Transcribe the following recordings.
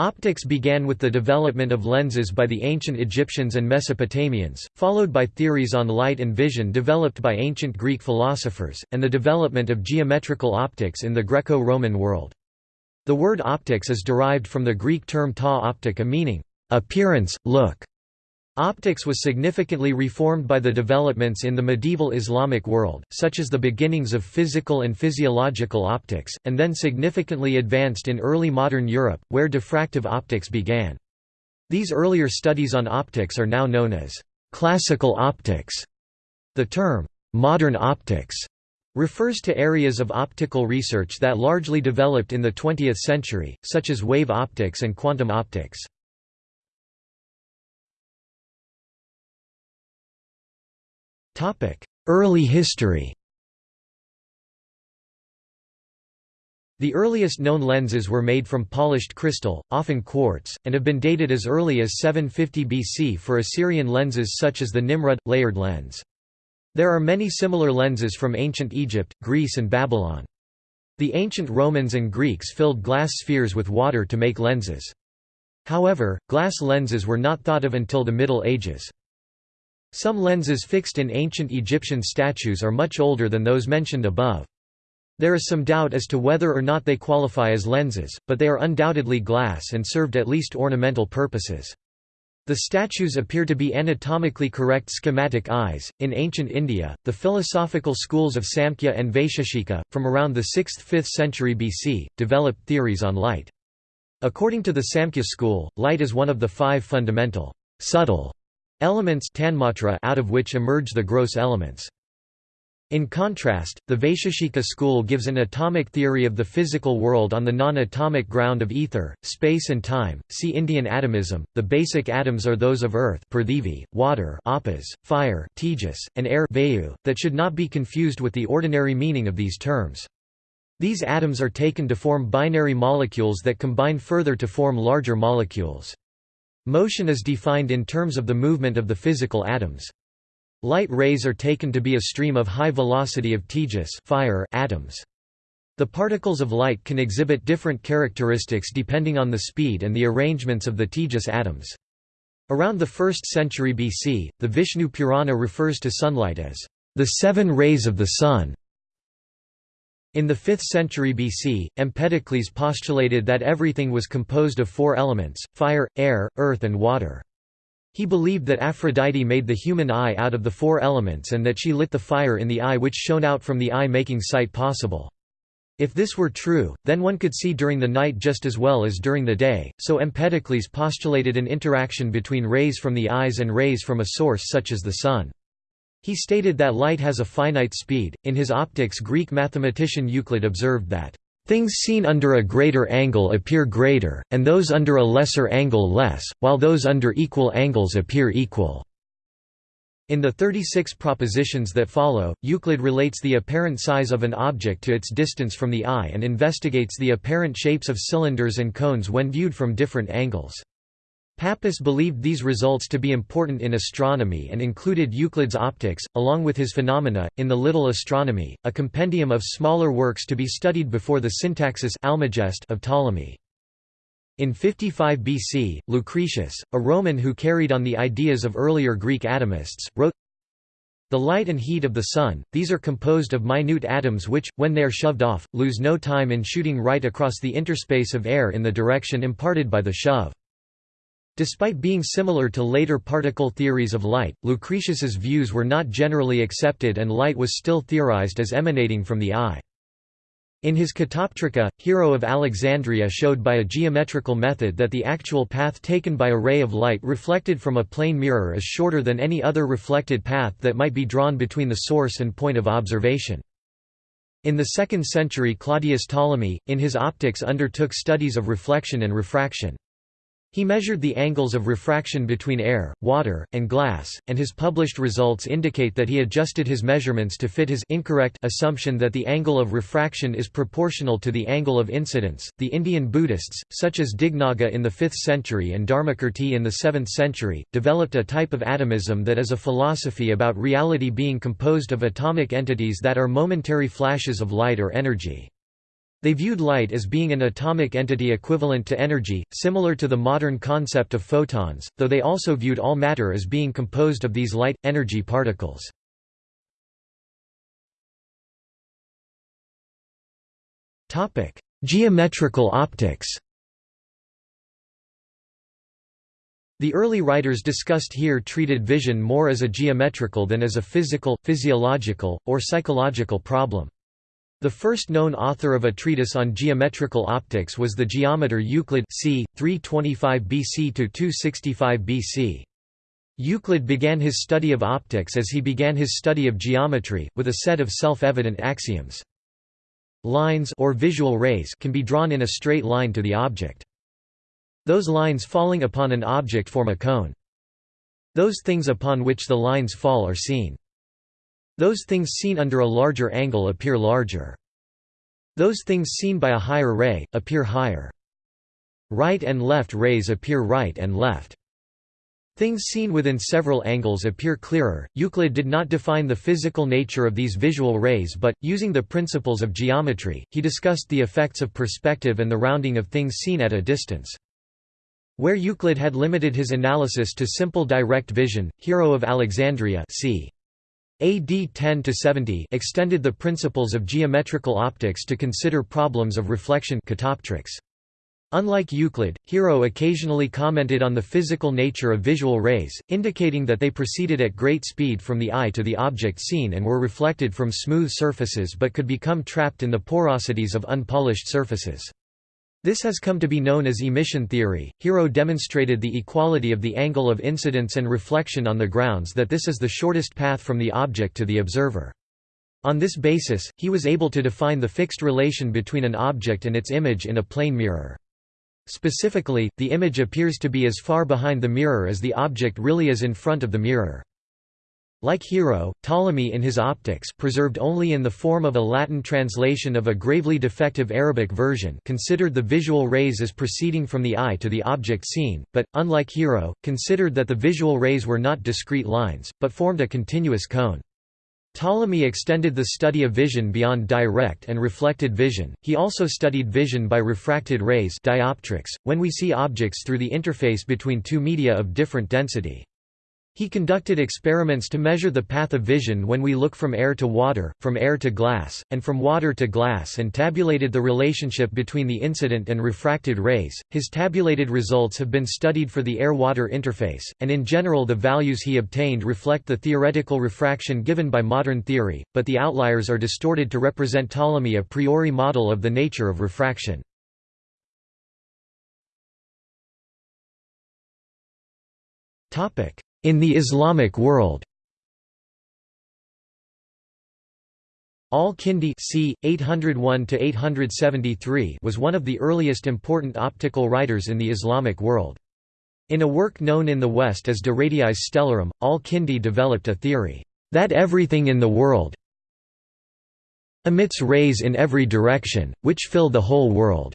Optics began with the development of lenses by the ancient Egyptians and Mesopotamians, followed by theories on light and vision developed by ancient Greek philosophers, and the development of geometrical optics in the Greco-Roman world. The word optics is derived from the Greek term ta optica meaning, appearance, look. Optics was significantly reformed by the developments in the medieval Islamic world, such as the beginnings of physical and physiological optics, and then significantly advanced in early modern Europe, where diffractive optics began. These earlier studies on optics are now known as classical optics. The term, modern optics, refers to areas of optical research that largely developed in the 20th century, such as wave optics and quantum optics. Early history The earliest known lenses were made from polished crystal, often quartz, and have been dated as early as 750 BC for Assyrian lenses such as the Nimrud, layered lens. There are many similar lenses from ancient Egypt, Greece and Babylon. The ancient Romans and Greeks filled glass spheres with water to make lenses. However, glass lenses were not thought of until the Middle Ages. Some lenses fixed in ancient Egyptian statues are much older than those mentioned above. There is some doubt as to whether or not they qualify as lenses, but they are undoubtedly glass and served at least ornamental purposes. The statues appear to be anatomically correct schematic eyes. In ancient India, the philosophical schools of Samkhya and Vaisheshika, from around the 6th–5th century BC, developed theories on light. According to the Samkhya school, light is one of the five fundamental, subtle elements out of which emerge the gross elements. In contrast, the Vaisheshika school gives an atomic theory of the physical world on the non-atomic ground of ether, space and time. See Indian atomism. The basic atoms are those of earth, prithvi, water, apas, fire, tejas, and air, vayu, that should not be confused with the ordinary meaning of these terms. These atoms are taken to form binary molecules that combine further to form larger molecules. Motion is defined in terms of the movement of the physical atoms. Light rays are taken to be a stream of high velocity of tejas fire atoms. The particles of light can exhibit different characteristics depending on the speed and the arrangements of the tejas atoms. Around the 1st century BC, the Vishnu Purana refers to sunlight as the seven rays of the sun. In the 5th century BC, Empedocles postulated that everything was composed of four elements, fire, air, earth and water. He believed that Aphrodite made the human eye out of the four elements and that she lit the fire in the eye which shone out from the eye making sight possible. If this were true, then one could see during the night just as well as during the day, so Empedocles postulated an interaction between rays from the eyes and rays from a source such as the sun. He stated that light has a finite speed. In his Optics, Greek mathematician Euclid observed that, Things seen under a greater angle appear greater, and those under a lesser angle less, while those under equal angles appear equal. In the 36 propositions that follow, Euclid relates the apparent size of an object to its distance from the eye and investigates the apparent shapes of cylinders and cones when viewed from different angles. Pappus believed these results to be important in astronomy and included Euclid's Optics, along with his Phenomena, in the Little Astronomy, a compendium of smaller works to be studied before the Syntaxis Almagest of Ptolemy. In 55 BC, Lucretius, a Roman who carried on the ideas of earlier Greek atomists, wrote, The light and heat of the sun, these are composed of minute atoms which, when they are shoved off, lose no time in shooting right across the interspace of air in the direction imparted by the shove. Despite being similar to later particle theories of light, Lucretius's views were not generally accepted and light was still theorized as emanating from the eye. In his Catoptrica, Hero of Alexandria showed by a geometrical method that the actual path taken by a ray of light reflected from a plane mirror is shorter than any other reflected path that might be drawn between the source and point of observation. In the 2nd century Claudius Ptolemy, in his Optics undertook studies of reflection and refraction. He measured the angles of refraction between air, water, and glass, and his published results indicate that he adjusted his measurements to fit his incorrect assumption that the angle of refraction is proportional to the angle of incidence. The Indian Buddhists, such as Dignaga in the 5th century and Dharmakirti in the 7th century, developed a type of atomism that is a philosophy about reality being composed of atomic entities that are momentary flashes of light or energy. They viewed light as being an atomic entity equivalent to energy, similar to the modern concept of photons, though they also viewed all matter as being composed of these light, energy particles. Geometrical optics The early writers discussed here treated vision more as a geometrical than as a physical, physiological, or psychological problem. The first known author of a treatise on geometrical optics was the geometer Euclid c. 325 BC to 265 BC. Euclid began his study of optics as he began his study of geometry, with a set of self-evident axioms. Lines or visual rays can be drawn in a straight line to the object. Those lines falling upon an object form a cone. Those things upon which the lines fall are seen. Those things seen under a larger angle appear larger. Those things seen by a higher ray, appear higher. Right and left rays appear right and left. Things seen within several angles appear clearer. Euclid did not define the physical nature of these visual rays but, using the principles of geometry, he discussed the effects of perspective and the rounding of things seen at a distance. Where Euclid had limited his analysis to simple direct vision, Hero of Alexandria c. AD 10–70 extended the principles of geometrical optics to consider problems of reflection catoptrics. Unlike Euclid, Hero occasionally commented on the physical nature of visual rays, indicating that they proceeded at great speed from the eye to the object seen and were reflected from smooth surfaces but could become trapped in the porosities of unpolished surfaces. This has come to be known as emission theory. Hero demonstrated the equality of the angle of incidence and reflection on the grounds that this is the shortest path from the object to the observer. On this basis, he was able to define the fixed relation between an object and its image in a plane mirror. Specifically, the image appears to be as far behind the mirror as the object really is in front of the mirror. Like Hero, Ptolemy in his Optics preserved only in the form of a Latin translation of a gravely defective Arabic version considered the visual rays as proceeding from the eye to the object seen, but, unlike Hero, considered that the visual rays were not discrete lines, but formed a continuous cone. Ptolemy extended the study of vision beyond direct and reflected vision. He also studied vision by refracted rays dioptrics, when we see objects through the interface between two media of different density. He conducted experiments to measure the path of vision when we look from air to water, from air to glass, and from water to glass and tabulated the relationship between the incident and refracted rays. His tabulated results have been studied for the air-water interface, and in general the values he obtained reflect the theoretical refraction given by modern theory, but the outliers are distorted to represent Ptolemy a priori model of the nature of refraction. Topic: in the Islamic world Al-Kindi c. 801 was one of the earliest important optical writers in the Islamic world. In a work known in the West as De Radiis Stellarum, Al-Kindi developed a theory, "...that everything in the world emits rays in every direction, which fill the whole world."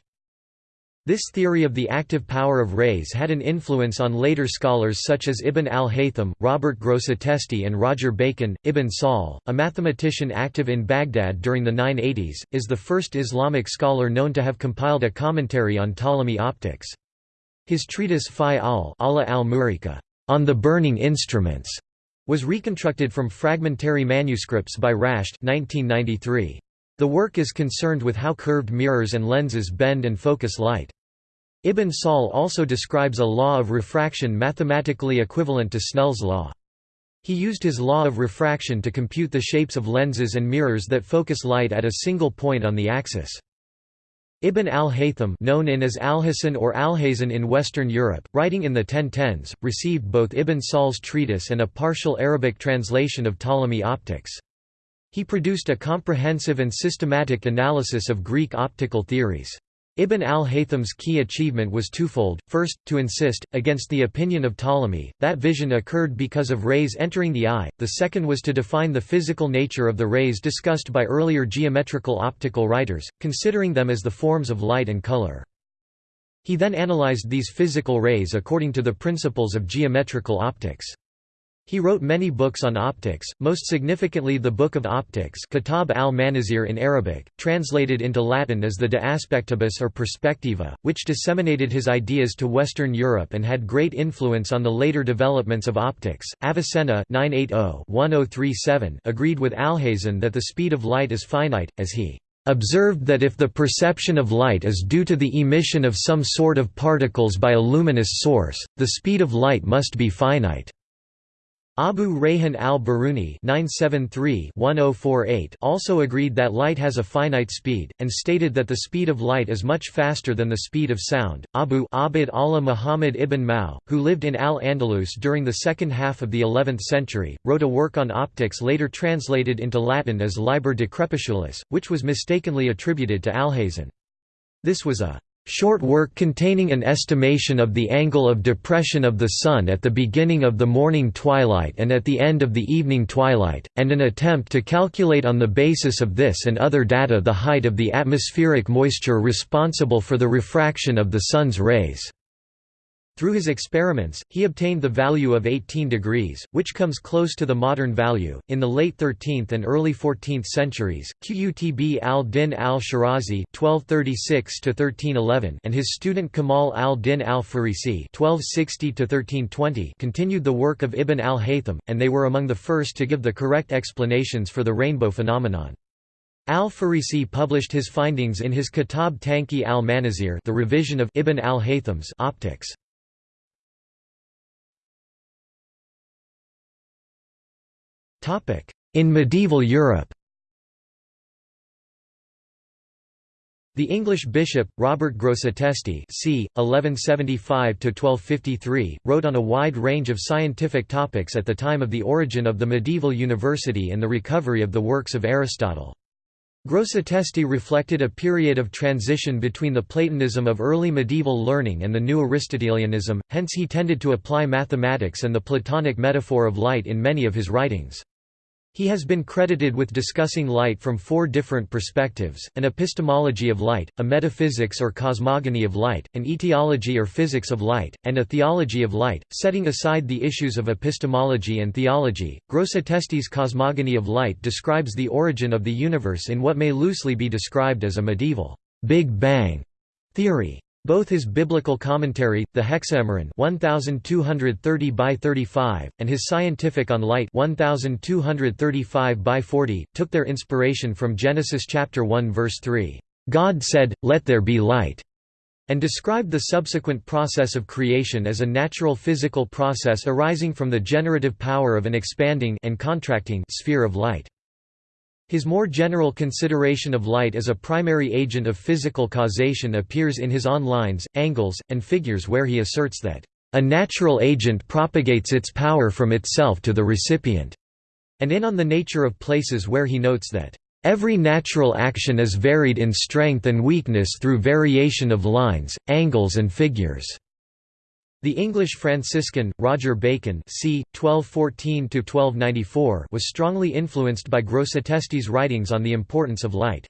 This theory of the active power of rays had an influence on later scholars such as Ibn al-Haytham, Robert Grosseteste and Roger Bacon. Ibn Sahl, a mathematician active in Baghdad during the 980s, is the first Islamic scholar known to have compiled a commentary on Ptolemy optics. His treatise Fi al al Murika, on the burning instruments was reconstructed from fragmentary manuscripts by Rashed 1993. The work is concerned with how curved mirrors and lenses bend and focus light. Ibn Sahl also describes a law of refraction mathematically equivalent to Snell's law. He used his law of refraction to compute the shapes of lenses and mirrors that focus light at a single point on the axis. Ibn al-Haytham known in as Alhacen or Alhazen in Western Europe, writing in the 1010s, received both Ibn Sahl's treatise and a partial Arabic translation of Ptolemy optics. He produced a comprehensive and systematic analysis of Greek optical theories. Ibn al-Haytham's key achievement was twofold, first, to insist, against the opinion of Ptolemy, that vision occurred because of rays entering the eye, the second was to define the physical nature of the rays discussed by earlier geometrical optical writers, considering them as the forms of light and color. He then analyzed these physical rays according to the principles of geometrical optics. He wrote many books on optics, most significantly the Book of Optics Kitab al-Manazir in Arabic, translated into Latin as the De Aspectibus or Perspectiva, which disseminated his ideas to Western Europe and had great influence on the later developments of optics. Avicenna oh oh agreed with Alhazen that the speed of light is finite, as he observed that if the perception of light is due to the emission of some sort of particles by a luminous source, the speed of light must be finite. Abu Rayhan al-Biruni oh also agreed that light has a finite speed, and stated that the speed of light is much faster than the speed of sound. Abu Abd Allah Muhammad ibn Ma'udh, who lived in Al-Andalus during the second half of the 11th century, wrote a work on optics later translated into Latin as Liber de Crepusculis, which was mistakenly attributed to Alhazen. This was a Short work containing an estimation of the angle of depression of the Sun at the beginning of the morning twilight and at the end of the evening twilight, and an attempt to calculate on the basis of this and other data the height of the atmospheric moisture responsible for the refraction of the Sun's rays. Through his experiments, he obtained the value of 18 degrees, which comes close to the modern value. In the late 13th and early 14th centuries, Qutb al-Din al-Shirazi (1236–1311) and his student Kamal al-Din al-Farisi (1260–1320) continued the work of Ibn al-Haytham, and they were among the first to give the correct explanations for the rainbow phenomenon. Al-Farisi published his findings in his Kitab Tanqih al-Manazir, the revision of Ibn al-Haytham's optics. In medieval Europe The English bishop, Robert Grosseteste c. 1175–1253, wrote on a wide range of scientific topics at the time of the origin of the medieval university and the recovery of the works of Aristotle. Grosseteste reflected a period of transition between the Platonism of early medieval learning and the new Aristotelianism, hence he tended to apply mathematics and the Platonic metaphor of light in many of his writings. He has been credited with discussing light from four different perspectives, an epistemology of light, a metaphysics or cosmogony of light, an etiology or physics of light, and a theology of light. Setting aside the issues of epistemology and theology, Grosseteste's cosmogony of light describes the origin of the universe in what may loosely be described as a medieval Big Bang theory. Both his biblical commentary, the Hexameron 1230 by 35, and his Scientific on Light 1235 by 40, took their inspiration from Genesis chapter 1 verse 3. God said, "Let there be light," and described the subsequent process of creation as a natural physical process arising from the generative power of an expanding and contracting sphere of light. His more general consideration of light as a primary agent of physical causation appears in his On Lines, Angles, and Figures where he asserts that, "...a natural agent propagates its power from itself to the recipient", and in On the Nature of Places where he notes that, "...every natural action is varied in strength and weakness through variation of lines, angles and figures." The English Franciscan, Roger Bacon c. 1214 was strongly influenced by Grosseteste's writings on the importance of light.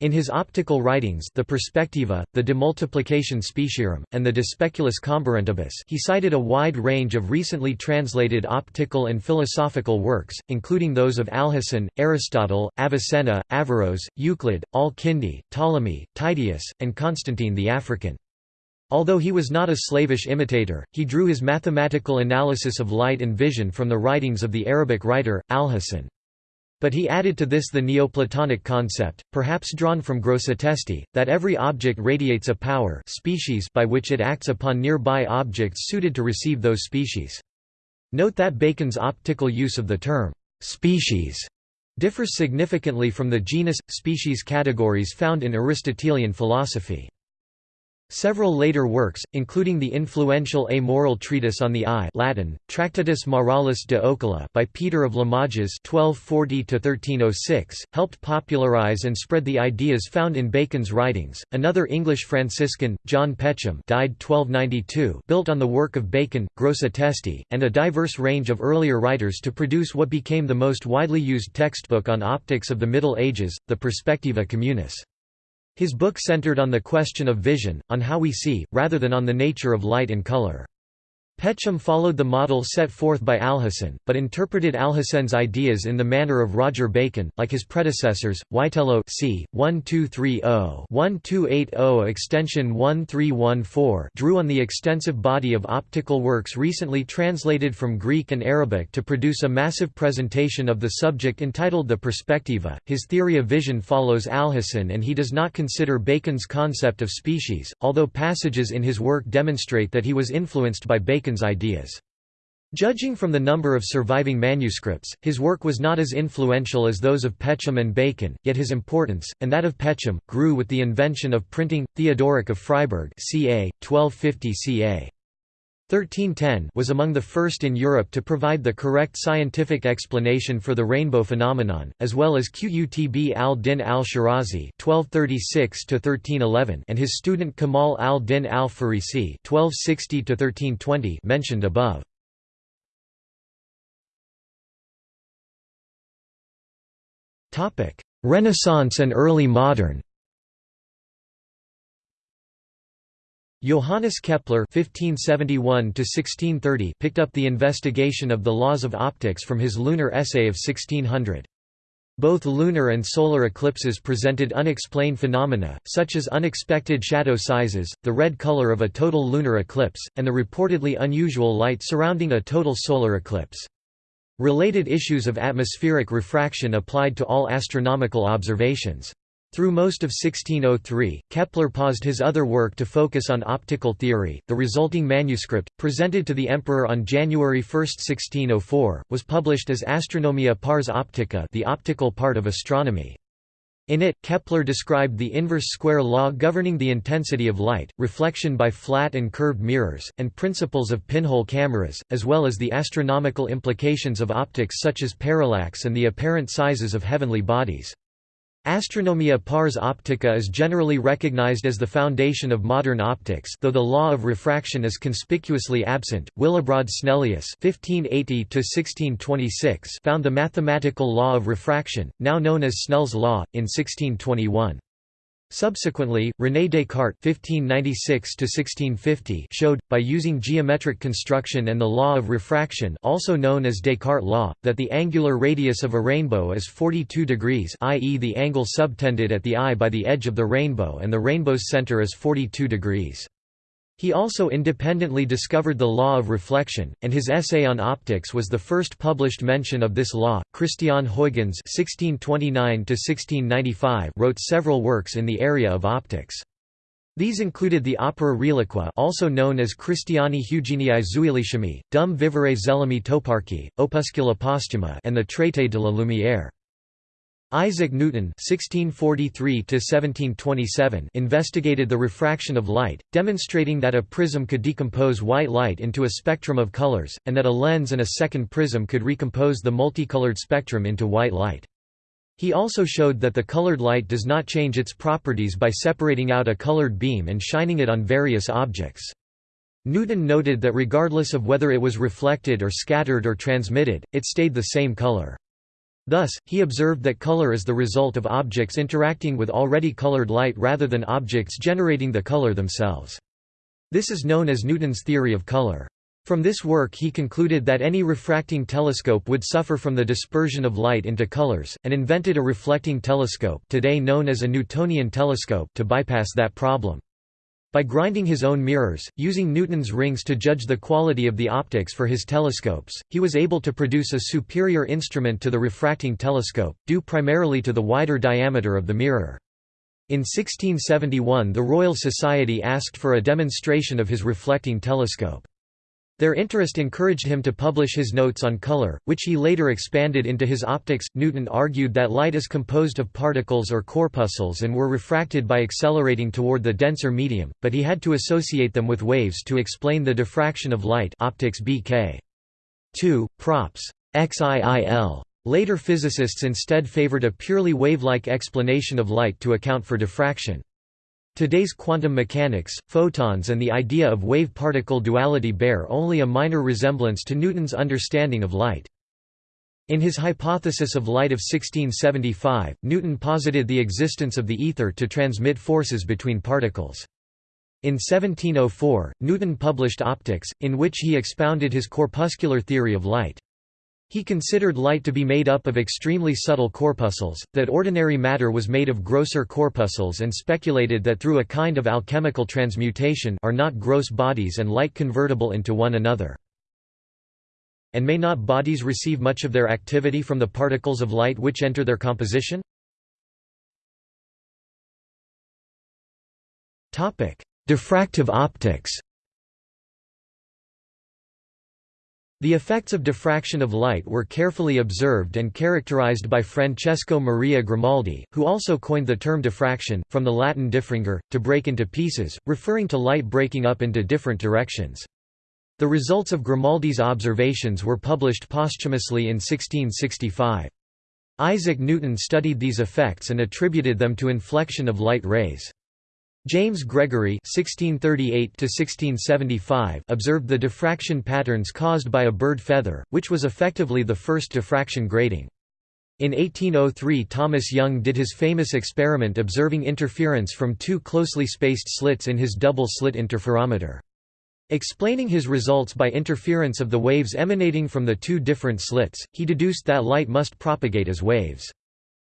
In his optical writings the Perspectiva, the De Multiplicatione Specierum, and the De Speculis Comparentibus he cited a wide range of recently translated optical and philosophical works, including those of Alhazen, Aristotle, Avicenna, Averroes, Euclid, Al-Kindi, Ptolemy, Tideus, and Constantine the African. Although he was not a slavish imitator, he drew his mathematical analysis of light and vision from the writings of the Arabic writer, Alhazen. But he added to this the Neoplatonic concept, perhaps drawn from Grosseteste, that every object radiates a power species by which it acts upon nearby objects suited to receive those species. Note that Bacon's optical use of the term, species, differs significantly from the genus-species categories found in Aristotelian philosophy. Several later works, including the influential amoral treatise on the eye Latin, Tractatus Moralis de Oculo by Peter of Limoges (1240–1306), helped popularize and spread the ideas found in Bacon's writings. Another English Franciscan, John Peckham, died 1292, built on the work of Bacon, Grosseteste, and a diverse range of earlier writers to produce what became the most widely used textbook on optics of the Middle Ages, the Perspectiva Communis. His book centered on the question of vision, on how we see, rather than on the nature of light and color. Peckham followed the model set forth by Alhazen, but interpreted Alhazen's ideas in the manner of Roger Bacon, like his predecessors, Witelo c. 1230-1280 extension 1314 drew on the extensive body of optical works recently translated from Greek and Arabic to produce a massive presentation of the subject entitled the Perspectiva. His theory of vision follows Alhazen and he does not consider Bacon's concept of species, although passages in his work demonstrate that he was influenced by Bacon Ideas. Judging from the number of surviving manuscripts, his work was not as influential as those of Peckham and Bacon, yet his importance, and that of Peckham, grew with the invention of printing. Theodoric of Freiburg ca. 1250 ca. 1310 was among the first in Europe to provide the correct scientific explanation for the rainbow phenomenon, as well as Qutb al-Din al-Shirazi (1236–1311) and his student Kamal al-Din al-Farisi (1260–1320) mentioned above. Topic: Renaissance and early modern Johannes Kepler (1571–1630) picked up the investigation of the laws of optics from his lunar essay of 1600. Both lunar and solar eclipses presented unexplained phenomena, such as unexpected shadow sizes, the red color of a total lunar eclipse, and the reportedly unusual light surrounding a total solar eclipse. Related issues of atmospheric refraction applied to all astronomical observations. Through most of 1603, Kepler paused his other work to focus on optical theory. The resulting manuscript, presented to the emperor on January 1, 1604, was published as Astronomia pars optica, the optical part of astronomy. In it, Kepler described the inverse square law governing the intensity of light, reflection by flat and curved mirrors, and principles of pinhole cameras, as well as the astronomical implications of optics such as parallax and the apparent sizes of heavenly bodies. Astronomia pars optica is generally recognized as the foundation of modern optics though the law of refraction is conspicuously absent. Willibrord Snellius (1580–1626) found the mathematical law of refraction, now known as Snell's law, in 1621. Subsequently, René Descartes (1596–1650) showed, by using geometric construction and the law of refraction, also known as Descartes' law, that the angular radius of a rainbow is 42 degrees, i.e., the angle subtended at the eye by the edge of the rainbow, and the rainbow's center is 42 degrees. He also independently discovered the law of reflection, and his essay on optics was the first published mention of this law. Christiaan Huygens (1629–1695) wrote several works in the area of optics. These included the opera Reliqua also known as Christiani Hugenii Zuilichemii, Dum vivere zelami toparchi, Opuscula postuma and the Traité de la Lumière. Isaac Newton (1643–1727) investigated the refraction of light, demonstrating that a prism could decompose white light into a spectrum of colors, and that a lens and a second prism could recompose the multicolored spectrum into white light. He also showed that the colored light does not change its properties by separating out a colored beam and shining it on various objects. Newton noted that regardless of whether it was reflected or scattered or transmitted, it stayed the same color. Thus, he observed that color is the result of objects interacting with already colored light rather than objects generating the color themselves. This is known as Newton's theory of color. From this work he concluded that any refracting telescope would suffer from the dispersion of light into colors, and invented a reflecting telescope today known as a Newtonian telescope to bypass that problem. By grinding his own mirrors, using Newton's rings to judge the quality of the optics for his telescopes, he was able to produce a superior instrument to the refracting telescope, due primarily to the wider diameter of the mirror. In 1671 the Royal Society asked for a demonstration of his reflecting telescope. Their interest encouraged him to publish his notes on color, which he later expanded into his optics. Newton argued that light is composed of particles or corpuscles and were refracted by accelerating toward the denser medium, but he had to associate them with waves to explain the diffraction of light. Optics BK. 2. Props. XIIL. Later physicists instead favored a purely wave-like explanation of light to account for diffraction. Today's quantum mechanics, photons and the idea of wave-particle duality bear only a minor resemblance to Newton's understanding of light. In his hypothesis of light of 1675, Newton posited the existence of the ether to transmit forces between particles. In 1704, Newton published Optics, in which he expounded his corpuscular theory of light. He considered light to be made up of extremely subtle corpuscles, that ordinary matter was made of grosser corpuscles and speculated that through a kind of alchemical transmutation are not gross bodies and light convertible into one another. And may not bodies receive much of their activity from the particles of light which enter their composition? Diffractive optics The effects of diffraction of light were carefully observed and characterized by Francesco Maria Grimaldi, who also coined the term diffraction, from the Latin diffringere, to break into pieces, referring to light breaking up into different directions. The results of Grimaldi's observations were published posthumously in 1665. Isaac Newton studied these effects and attributed them to inflection of light rays. James Gregory (1638–1675) observed the diffraction patterns caused by a bird feather, which was effectively the first diffraction grating. In 1803 Thomas Young did his famous experiment observing interference from two closely spaced slits in his double-slit interferometer. Explaining his results by interference of the waves emanating from the two different slits, he deduced that light must propagate as waves.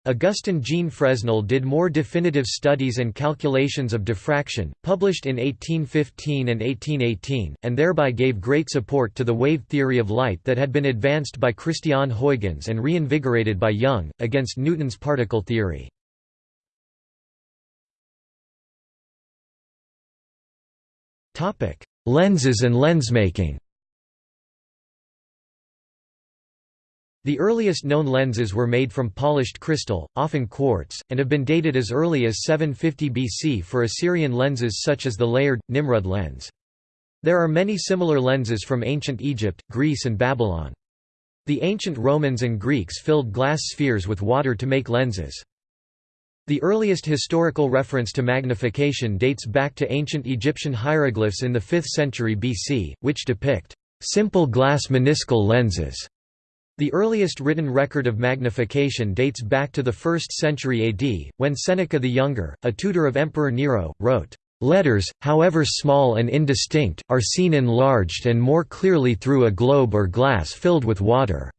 Augustin Jean Fresnel did more definitive studies and calculations of diffraction, published in 1815 and 1818, and thereby gave great support to the wave theory of light that had been advanced by Christiaan Huygens and reinvigorated by Young, against Newton's particle theory. Lenses and lensmaking The earliest known lenses were made from polished crystal, often quartz, and have been dated as early as 750 BC for Assyrian lenses such as the layered, Nimrud lens. There are many similar lenses from ancient Egypt, Greece and Babylon. The ancient Romans and Greeks filled glass spheres with water to make lenses. The earliest historical reference to magnification dates back to ancient Egyptian hieroglyphs in the 5th century BC, which depict simple glass meniscal lenses the earliest written record of magnification dates back to the 1st century AD, when Seneca the Younger, a tutor of Emperor Nero, wrote, "...letters, however small and indistinct, are seen enlarged and more clearly through a globe or glass filled with water."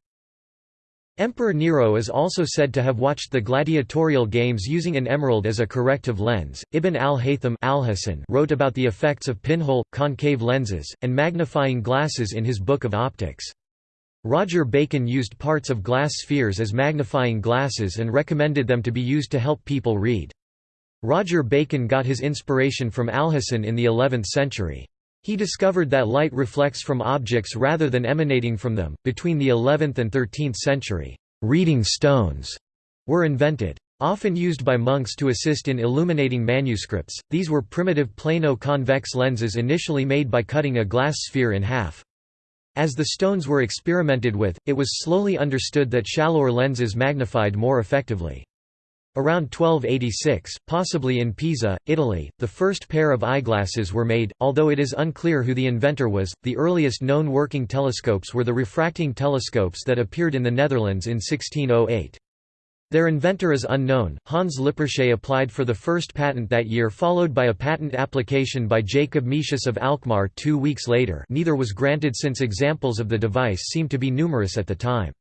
Emperor Nero is also said to have watched the gladiatorial games using an emerald as a corrective lens. Ibn al-Haytham al wrote about the effects of pinhole, concave lenses, and magnifying glasses in his Book of Optics. Roger Bacon used parts of glass spheres as magnifying glasses and recommended them to be used to help people read. Roger Bacon got his inspiration from Alhazen in the 11th century. He discovered that light reflects from objects rather than emanating from them. Between the 11th and 13th century, reading stones were invented. Often used by monks to assist in illuminating manuscripts, these were primitive plano-convex lenses initially made by cutting a glass sphere in half. As the stones were experimented with, it was slowly understood that shallower lenses magnified more effectively. Around 1286, possibly in Pisa, Italy, the first pair of eyeglasses were made, although it is unclear who the inventor was. The earliest known working telescopes were the refracting telescopes that appeared in the Netherlands in 1608. Their inventor is unknown. Hans Lippershey applied for the first patent that year followed by a patent application by Jacob Metius of Alkmaar two weeks later neither was granted since examples of the device seemed to be numerous at the time.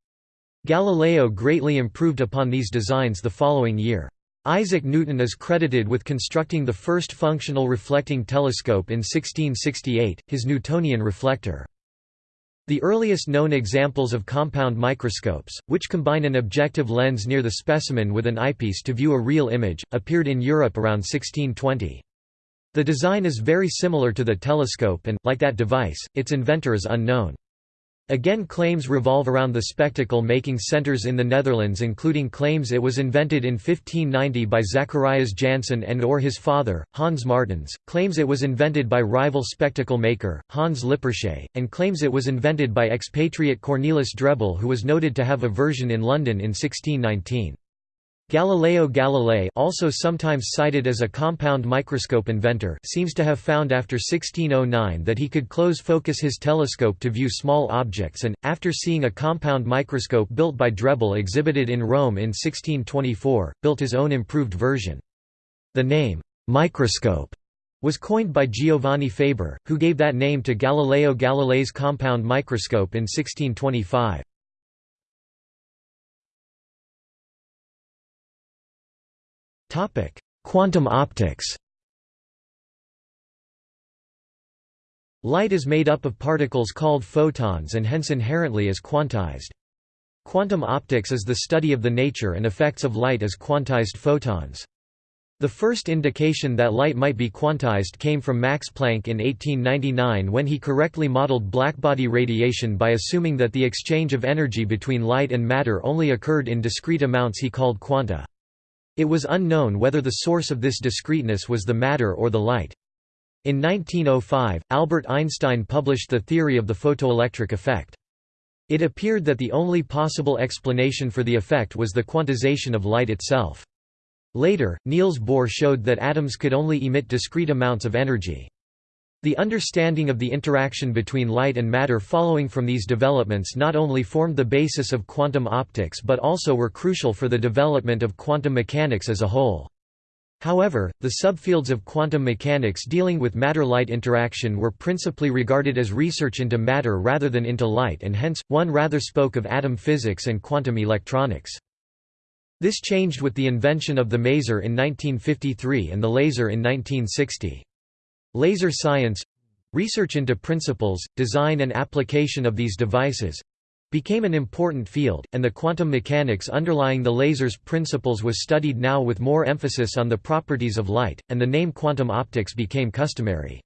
Galileo greatly improved upon these designs the following year. Isaac Newton is credited with constructing the first functional reflecting telescope in 1668, his Newtonian reflector. The earliest known examples of compound microscopes, which combine an objective lens near the specimen with an eyepiece to view a real image, appeared in Europe around 1620. The design is very similar to the telescope and, like that device, its inventor is unknown. Again claims revolve around the spectacle-making centers in the Netherlands including claims it was invented in 1590 by Zacharias Janssen and or his father, Hans Martens, claims it was invented by rival spectacle maker, Hans Lippershey, and claims it was invented by expatriate Cornelis Drebbel who was noted to have a version in London in 1619. Galileo Galilei also sometimes cited as a compound microscope inventor seems to have found after 1609 that he could close focus his telescope to view small objects and, after seeing a compound microscope built by Drebbel exhibited in Rome in 1624, built his own improved version. The name, microscope, was coined by Giovanni Faber, who gave that name to Galileo Galilei's compound microscope in 1625. Quantum optics Light is made up of particles called photons and hence inherently is quantized. Quantum optics is the study of the nature and effects of light as quantized photons. The first indication that light might be quantized came from Max Planck in 1899 when he correctly modeled blackbody radiation by assuming that the exchange of energy between light and matter only occurred in discrete amounts he called quanta. It was unknown whether the source of this discreteness was the matter or the light. In 1905, Albert Einstein published the theory of the photoelectric effect. It appeared that the only possible explanation for the effect was the quantization of light itself. Later, Niels Bohr showed that atoms could only emit discrete amounts of energy. The understanding of the interaction between light and matter following from these developments not only formed the basis of quantum optics but also were crucial for the development of quantum mechanics as a whole. However, the subfields of quantum mechanics dealing with matter-light interaction were principally regarded as research into matter rather than into light and hence, one rather spoke of atom physics and quantum electronics. This changed with the invention of the maser in 1953 and the laser in 1960. Laser science—research into principles, design and application of these devices, became an important field, and the quantum mechanics underlying the laser's principles was studied now with more emphasis on the properties of light, and the name quantum optics became customary.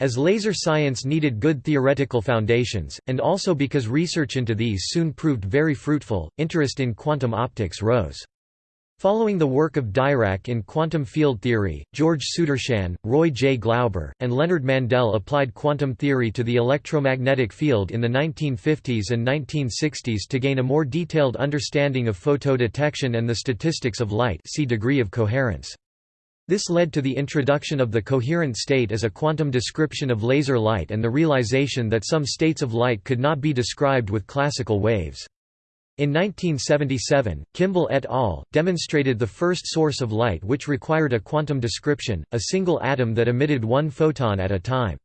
As laser science needed good theoretical foundations, and also because research into these soon proved very fruitful, interest in quantum optics rose. Following the work of Dirac in quantum field theory, George Sudarshan, Roy J. Glauber, and Leonard Mandel applied quantum theory to the electromagnetic field in the 1950s and 1960s to gain a more detailed understanding of photodetection and the statistics of light see degree of coherence. This led to the introduction of the coherent state as a quantum description of laser light and the realization that some states of light could not be described with classical waves. In 1977, Kimble et al. demonstrated the first source of light which required a quantum description, a single atom that emitted one photon at a time.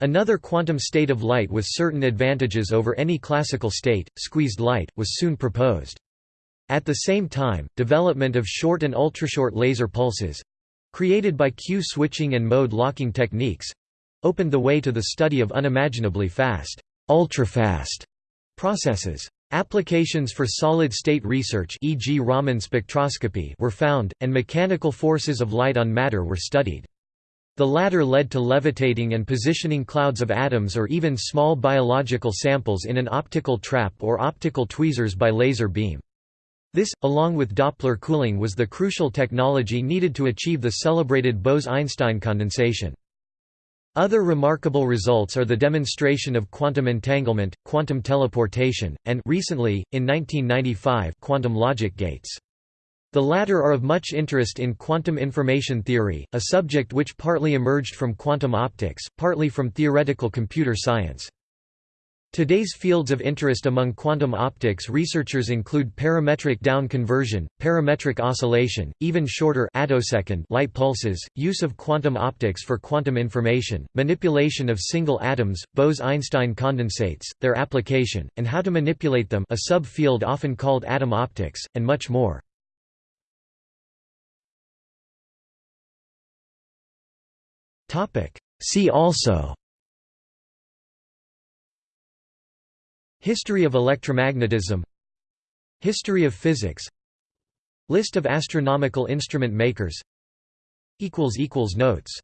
Another quantum state of light with certain advantages over any classical state, squeezed light, was soon proposed. At the same time, development of short and ultrashort laser pulses—created by Q-switching and mode locking techniques—opened the way to the study of unimaginably fast, ultrafast processes. Applications for solid-state research e.g. Raman spectroscopy were found, and mechanical forces of light on matter were studied. The latter led to levitating and positioning clouds of atoms or even small biological samples in an optical trap or optical tweezers by laser beam. This, along with Doppler cooling was the crucial technology needed to achieve the celebrated Bose–Einstein condensation. Other remarkable results are the demonstration of quantum entanglement, quantum teleportation, and recently, in 1995 quantum logic gates. The latter are of much interest in quantum information theory, a subject which partly emerged from quantum optics, partly from theoretical computer science. Today's fields of interest among quantum optics researchers include parametric down conversion, parametric oscillation, even shorter attosecond light pulses, use of quantum optics for quantum information, manipulation of single atoms, Bose–Einstein condensates, their application, and how to manipulate them a subfield often called atom optics, and much more. See also History of electromagnetism. History of physics. List of astronomical instrument makers. Notes